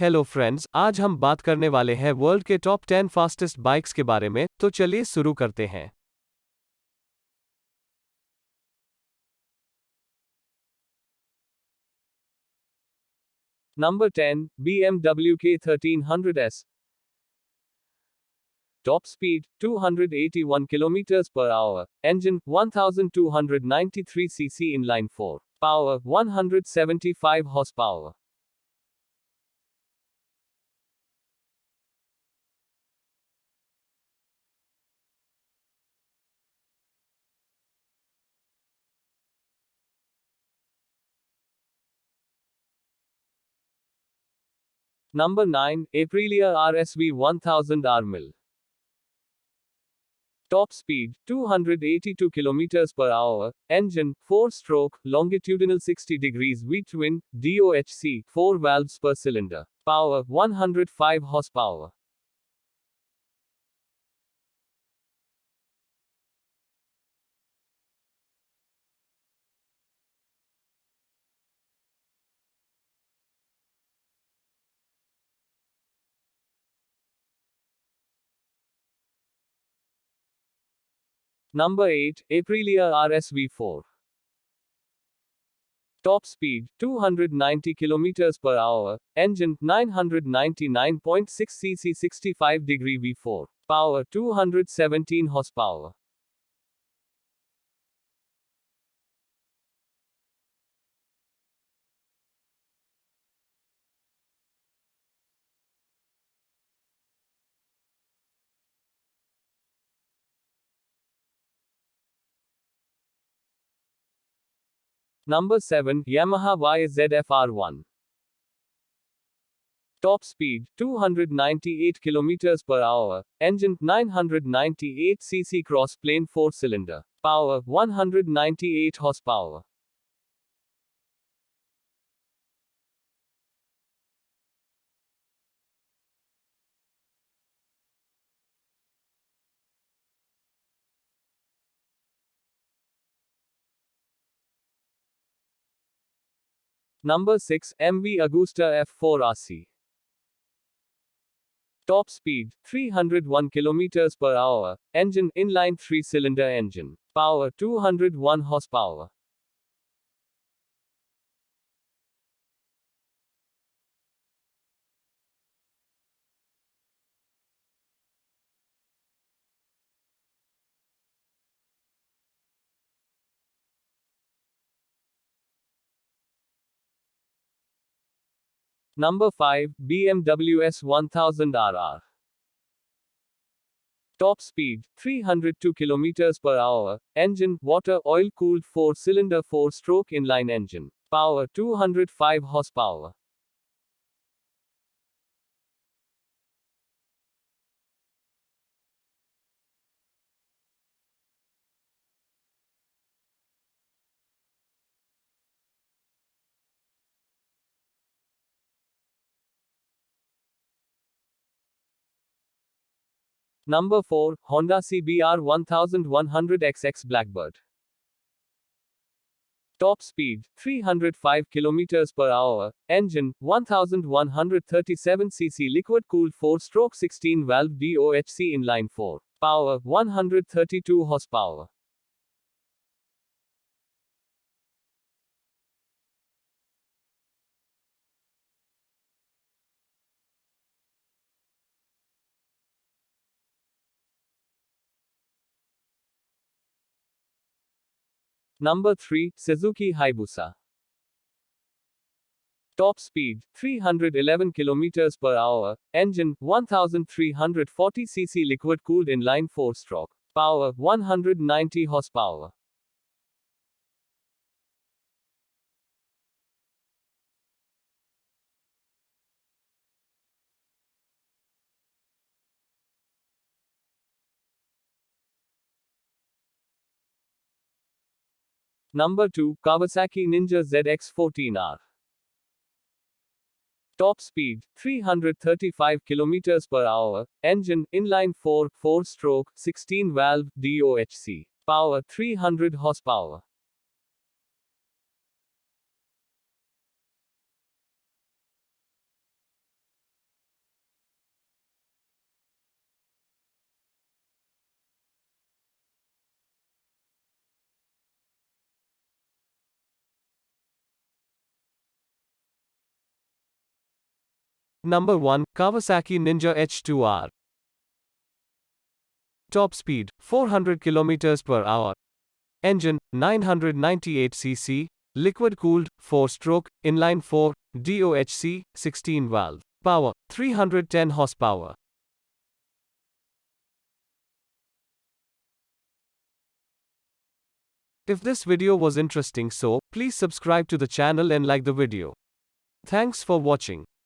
Hello friends आज हम बात करने वाले हैं वर्ल्ड के टॉप 10 फास्टेस्ट बाइक्स के बारे में तो चलिए शुरू करते हैं number 10 BMW K1300S Top speed 281 km per hour. Engine 1293 cc inline 4. Power 175 horsepower. Number 9 Aprilia RSV 1000 R Top speed 282 km per hour. Engine 4 stroke, longitudinal 60 degrees V twin, DOHC 4 valves per cylinder. Power 105 horsepower. Number 8, Aprilia RSV4. Top speed 290 km per hour. Engine 999.6 cc 65 degree V4. Power 217 horsepower. Number 7, Yamaha YZF-R1. Top speed 298 km per hour. Engine 998 cc cross plane 4 cylinder. Power 198 horsepower. Number 6, MV Agusta F4 RC. Top speed 301 km per hour. Engine inline 3 cylinder engine. Power 201 horsepower. Number 5, BMW S1000RR. Top speed 302 km per hour. Engine water oil cooled 4 cylinder 4 stroke inline engine. Power 205 horsepower. Number 4, Honda CBR 1100XX Blackbird. Top speed 305 km per hour. Engine 1137 cc liquid cooled 4 stroke 16 valve DOHC inline 4. Power 132 horsepower. Number 3, Suzuki Hayabusa. Top speed 311 km per hour. Engine 1340 cc liquid cooled inline 4 stroke. Power 190 horsepower. Number 2, Kawasaki Ninja ZX14R. Top speed 335 km per hour. Engine inline 4 4 stroke 16 valve DOHC. Power 300 horsepower. Number 1 Kawasaki Ninja H2R. Top speed 400 km per hour. Engine 998 cc, liquid cooled, 4 stroke, inline 4, DOHC, 16 valve. Power 310 horsepower. If this video was interesting so, please subscribe to the channel and like the video. Thanks for watching.